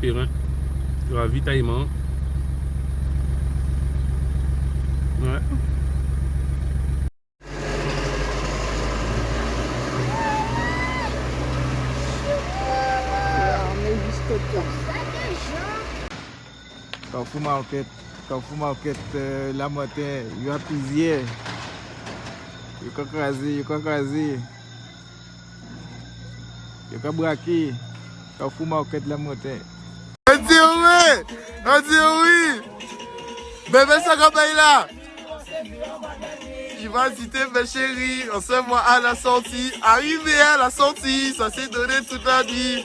souterrain, de ravitaillement. Ouais. Carrefour Market, Carrefour Market euh, la matin, yo apizye. Yo ka kraze, yo ka kraze. Yo ka brake. Carrefour Market la matin. Oui! On dit oui! Bébé là! Il va citer mes chéris, on se voit à la sortie. Arrivé à la sortie, ça s'est donné toute la nuit.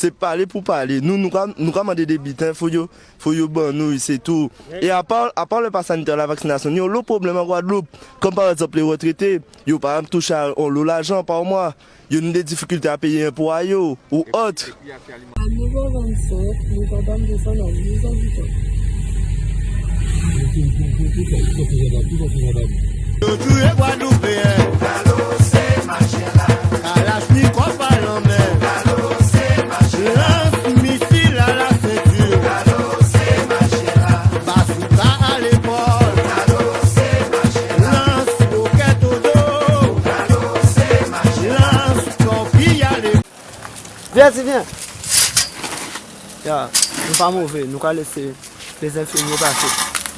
se pale pou pale. Nou nou ramande de bitan, fò yo, fò yo ban nou, se tou. E apal, apal le pa saniter la vaksinasyon, yo lo problem an Guadeloupe, kom par exemple le retrete, yo par am touche an lo l'ajan par mwa, yo nou de dificulte a peye yon pou a yo, ou ot. A 9h25, nou kandam de san an 10 an bitan. Yo tou e Guadeloupe, Bezi, ven. Ya, nou pa mouve, nou ka lese les infirmier pase.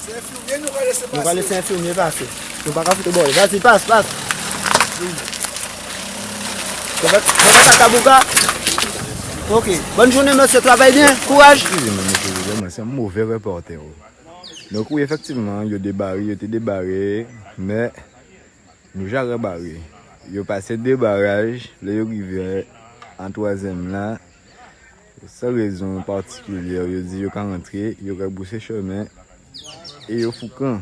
Se infirmier nou ka lese pase? Nou ka lese infirmier pase. Nou pa ka foute bol. Bezi, pase, pase. Mwen va ta kabouka. Ok, bonne journée monsieur, travaille bien, courage. C'est un mauvais reporter. Oh. Donc oui, effectivement, ils ont débarré, ils ont débarré, mais nous j'ai rebarré. Ils ont passé deux barrages, là ils ont a arrivé en troisième là. Sans raison particulière, il dit qu'il y a rentrer, il y a bouché chemin et il y a foucan.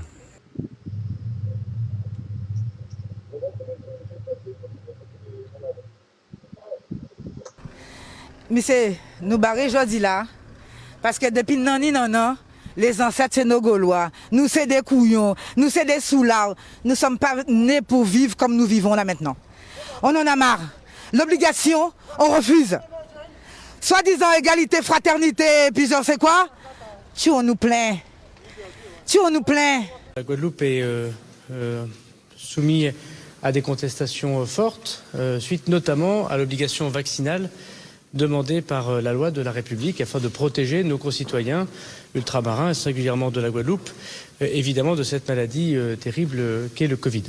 Monsieur, nous barrer aujourd'hui là, parce que depuis nani nanan, les ancêtres c'est nos Gaulois, nous c'est des couillons, nous c'est des soulards, nous sommes pas nés pour vivre comme nous vivons là maintenant. On en a marre. L'obligation, on refuse. Soi-disant égalité, fraternité, puis on sait quoi? Tu on nous plaint. Tu on nous plaint. La Guadeloupe est euh, euh, soumise à des contestations euh, fortes, suite notamment à l'obligation vaccinale demandée par la loi de la République afin de protéger nos concitoyens ultramarins, et singulièrement de la Guadeloupe, évidemment de cette maladie terrible qu'est le Covid.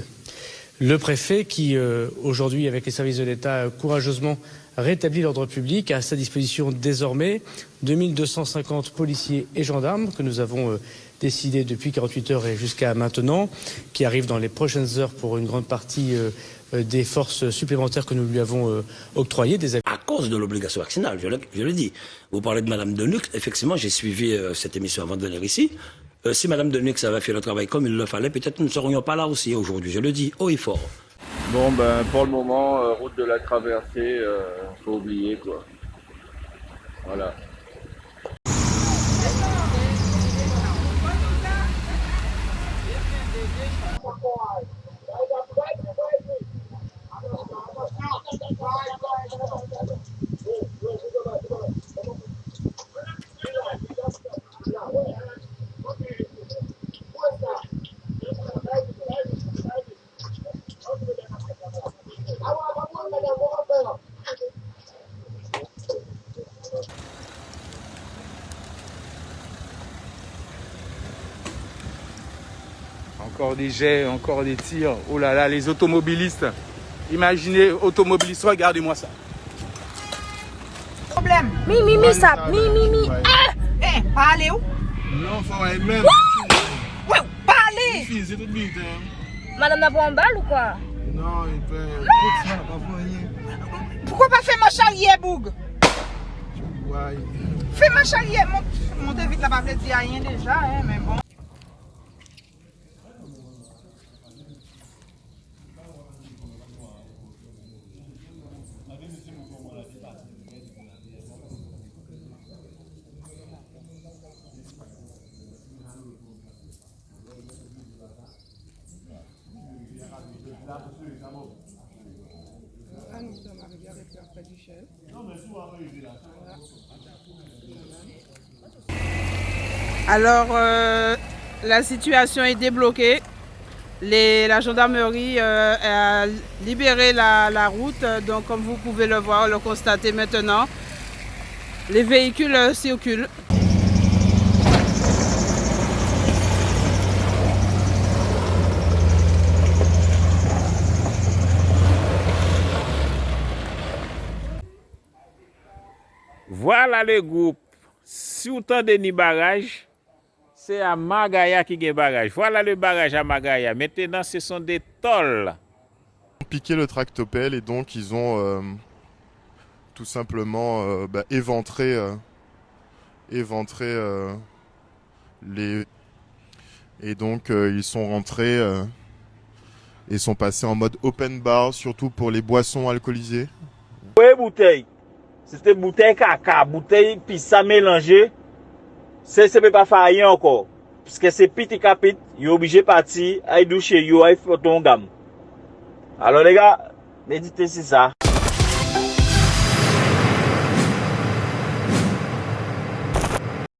Le préfet qui, euh, aujourd'hui, avec les services de l'État, euh, courageusement rétablit l'ordre public, a à sa disposition désormais 2250 policiers et gendarmes que nous avons euh, décidé depuis 48 heures et jusqu'à maintenant, qui arrivent dans les prochaines heures pour une grande partie des forces supplémentaires que nous lui avons octroyées, à cause de l'obligation vaccinale, je le, je dis. Vous parlez de Madame Denuc, effectivement, j'ai suivi cette émission avant de venir ici. Euh, si Madame Denuc avait fait le travail comme il le fallait, peut-être nous ne serions pas là aussi aujourd'hui, je le dis haut et fort. Bon, ben, pour le moment, euh, route de la traversée, euh, faut oublier, quoi. Voilà. Encore des jets, encore des tirs. Oh là là, les automobilistes. Imaginez, automobilistes, regardez-moi ça. Problème. Mi, mi, mi, ça. Mi, mi, mi. Ah! Eh, parlez où? Non, faut aller même. Ouais, parlez. Fils, c'est tout vite. hein. Madame n'a pas en balle ou quoi? Non, il peut. Pas rien. Pourquoi pas faire ma charrière, Boug? Fais ma chalier, mon, mon vite là-bas, je dis rien déjà, hein, mais bon. Alors, euh, la situation est débloquée. La gendarmerie euh, a libéré la, route. Donc, comme vous pouvez le voir, le constater maintenant, les véhicules circulent. Voilà le groupe. Si vous tendez ni barrage, c'est à Magaya qui gagne barrage. Voilà le barrage à Magaya. Maintenant, ce sont des tolls. piqué le tractopelle et donc ils ont euh, tout simplement euh, bah, éventré, euh, éventré euh, les et donc euh, ils sont rentrés euh, et sont passés en mode open bar surtout pour les boissons alcoolisées. Oui, bouteille. Sete bouteille kaka, bouteille pisa mélange, se sepe pa fayen anko. Piske se piti kapit, yo obije pati, ay douche yo, ay foton gam. Alo le ga, medite si sa.